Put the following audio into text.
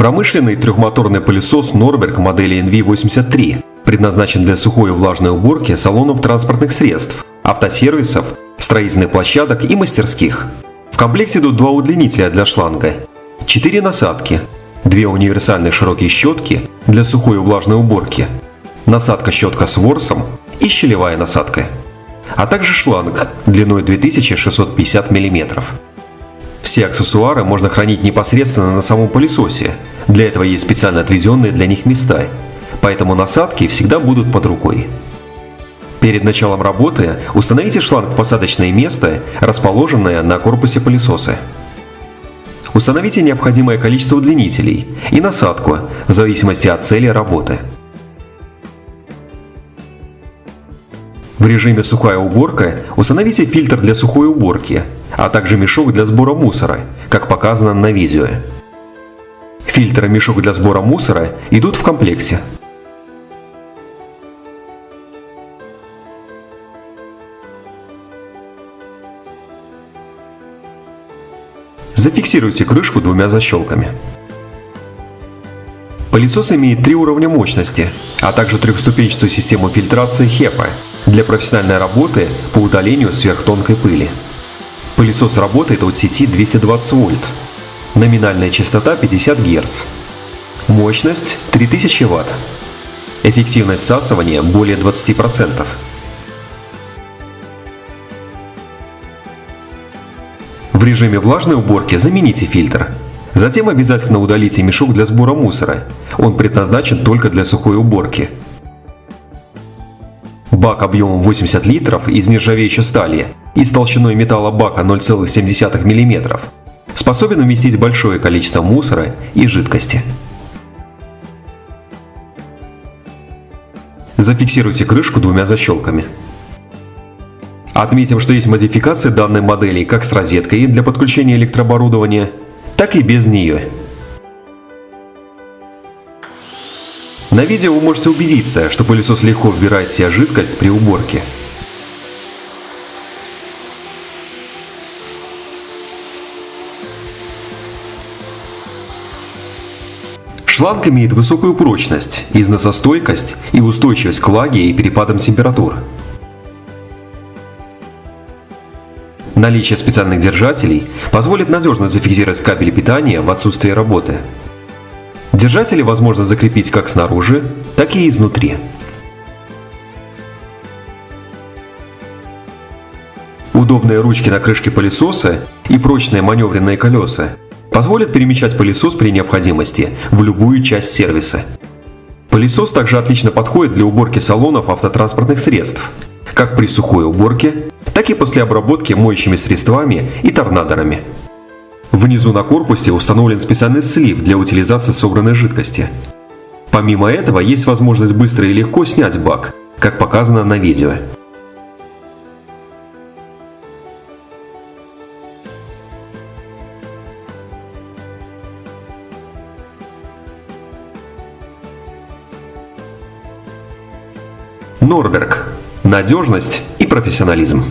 Промышленный трехмоторный пылесос Norberg модели NV83 предназначен для сухой и влажной уборки салонов транспортных средств, автосервисов, строительных площадок и мастерских. В комплекте идут два удлинителя для шланга, четыре насадки, две универсальные широкие щетки для сухой и влажной уборки, насадка-щетка с ворсом и щелевая насадка, а также шланг длиной 2650 мм. Все аксессуары можно хранить непосредственно на самом пылесосе. Для этого есть специально отведенные для них места, поэтому насадки всегда будут под рукой. Перед началом работы установите шланг в посадочное место, расположенное на корпусе пылесоса. Установите необходимое количество удлинителей и насадку в зависимости от цели работы. В режиме «Сухая уборка» установите фильтр для сухой уборки, а также мешок для сбора мусора, как показано на видео. Фильтр и мешок для сбора мусора идут в комплекте. Зафиксируйте крышку двумя защелками. Пылесос имеет три уровня мощности, а также трехступенчатую систему фильтрации HEPA для профессиональной работы по удалению сверхтонкой пыли. Пылесос работает от сети 220 вольт. Номинальная частота 50 Гц. Мощность 3000 Вт. Эффективность всасывания более 20%. В режиме влажной уборки замените фильтр. Затем обязательно удалите мешок для сбора мусора. Он предназначен только для сухой уборки. Бак объемом 80 литров из нержавеющей стали и с толщиной металла бака 0,7 мм способен уместить большое количество мусора и жидкости. Зафиксируйте крышку двумя защелками. Отметим, что есть модификации данной модели как с розеткой для подключения электрооборудования, так и без нее. На видео вы можете убедиться, что пылесос легко вбирает в себя жидкость при уборке. Шланг имеет высокую прочность, износостойкость и устойчивость к влаге и перепадам температур. Наличие специальных держателей позволит надежно зафиксировать кабель питания в отсутствие работы. Держатели возможно закрепить как снаружи, так и изнутри. Удобные ручки на крышке пылесоса и прочные маневренные колеса позволят перемещать пылесос при необходимости в любую часть сервиса. Пылесос также отлично подходит для уборки салонов автотранспортных средств, как при сухой уборке, так и после обработки моющими средствами и торнадорами. Внизу на корпусе установлен специальный слив для утилизации собранной жидкости. Помимо этого есть возможность быстро и легко снять бак, как показано на видео. Норберг. Надежность и профессионализм.